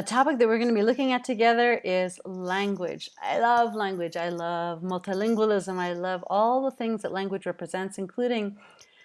A topic that we're going to be looking at together is language. I love language. I love multilingualism. I love all the things that language represents, including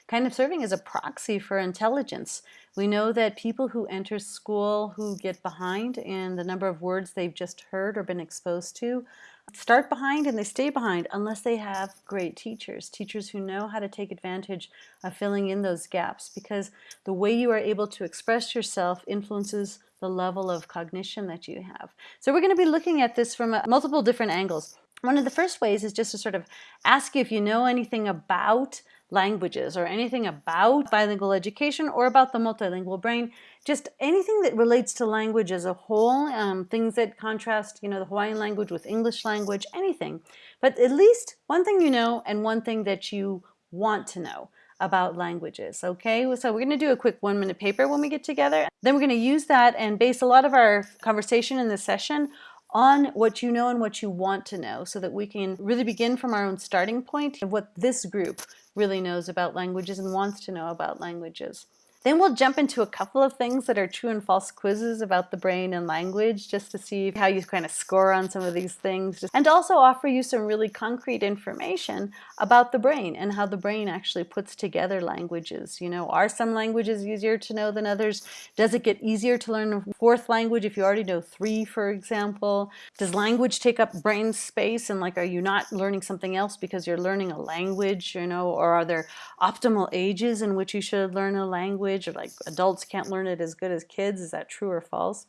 kind of serving as a proxy for intelligence. We know that people who enter school who get behind in the number of words they've just heard or been exposed to start behind and they stay behind unless they have great teachers, teachers who know how to take advantage of filling in those gaps because the way you are able to express yourself influences the level of cognition that you have. So we're going to be looking at this from multiple different angles. One of the first ways is just to sort of ask you if you know anything about languages or anything about bilingual education or about the multilingual brain, just anything that relates to language as a whole, um, things that contrast, you know, the Hawaiian language with English language, anything. But at least one thing you know and one thing that you want to know about languages, okay? So we're gonna do a quick one minute paper when we get together. Then we're gonna use that and base a lot of our conversation in this session on what you know and what you want to know so that we can really begin from our own starting point of what this group really knows about languages and wants to know about languages. Then we'll jump into a couple of things that are true and false quizzes about the brain and language just to see how you kind of score on some of these things and also offer you some really concrete information about the brain and how the brain actually puts together languages. You know, are some languages easier to know than others? Does it get easier to learn a fourth language if you already know three, for example? Does language take up brain space and like are you not learning something else because you're learning a language, you know, or are there optimal ages in which you should learn a language? Language or like adults can't learn it as good as kids. Is that true or false?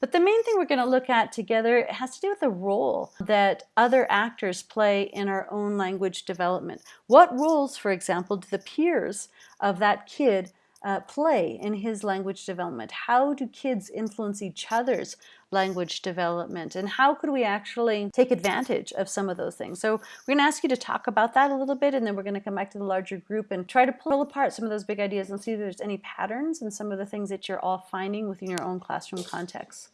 But the main thing we're going to look at together has to do with the role that other actors play in our own language development. What roles, for example, do the peers of that kid uh, play in his language development? How do kids influence each other's language development? And how could we actually take advantage of some of those things? So we're going to ask you to talk about that a little bit, and then we're going to come back to the larger group and try to pull apart some of those big ideas and see if there's any patterns and some of the things that you're all finding within your own classroom context.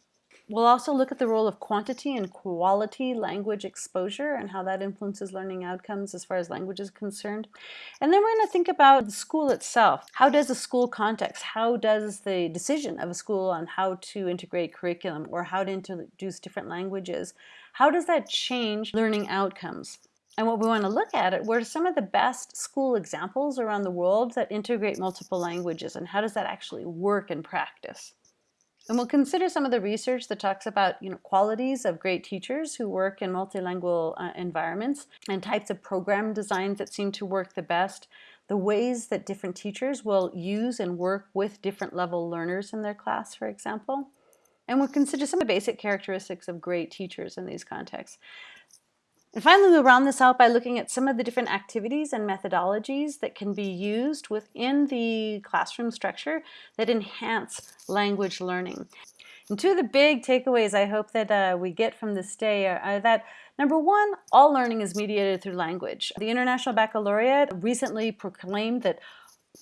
We'll also look at the role of quantity and quality language exposure and how that influences learning outcomes as far as language is concerned. And then we're going to think about the school itself. How does the school context, how does the decision of a school on how to integrate curriculum or how to introduce different languages, how does that change learning outcomes? And what we want to look at it, are some of the best school examples around the world that integrate multiple languages and how does that actually work in practice? And we'll consider some of the research that talks about you know, qualities of great teachers who work in multilingual uh, environments and types of program designs that seem to work the best, the ways that different teachers will use and work with different level learners in their class, for example. And we'll consider some of the basic characteristics of great teachers in these contexts. And finally, we'll round this out by looking at some of the different activities and methodologies that can be used within the classroom structure that enhance language learning. And two of the big takeaways I hope that uh, we get from this day are, are, that number one, all learning is mediated through language. The International Baccalaureate recently proclaimed that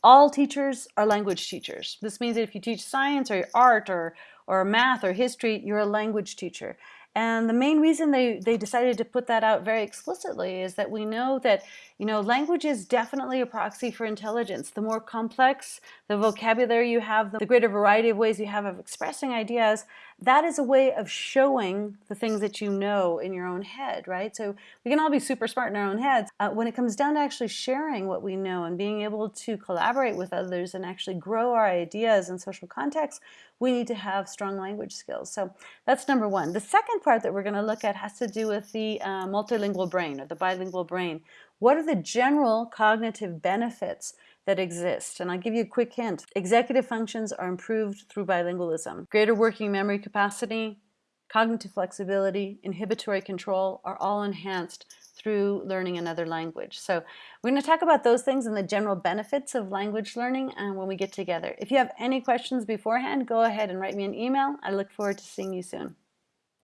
all teachers are language teachers. This means that if you teach science or art or, or math or history, you're a language teacher. And the main reason they, they decided to put that out very explicitly is that we know that, you know, language is definitely a proxy for intelligence. The more complex the vocabulary you have, the greater variety of ways you have of expressing ideas, that is a way of showing the things that you know in your own head, right? So we can all be super smart in our own heads. Uh, when it comes down to actually sharing what we know and being able to collaborate with others and actually grow our ideas in social contexts, we need to have strong language skills. So that's number one. The second part that we're going to look at has to do with the uh, multilingual brain or the bilingual brain. What are the general cognitive benefits that exist? And I'll give you a quick hint. Executive functions are improved through bilingualism. Greater working memory capacity, cognitive flexibility, inhibitory control are all enhanced through learning another language. So we're going to talk about those things and the general benefits of language learning and uh, when we get together. If you have any questions beforehand, go ahead and write me an email. I look forward to seeing you soon.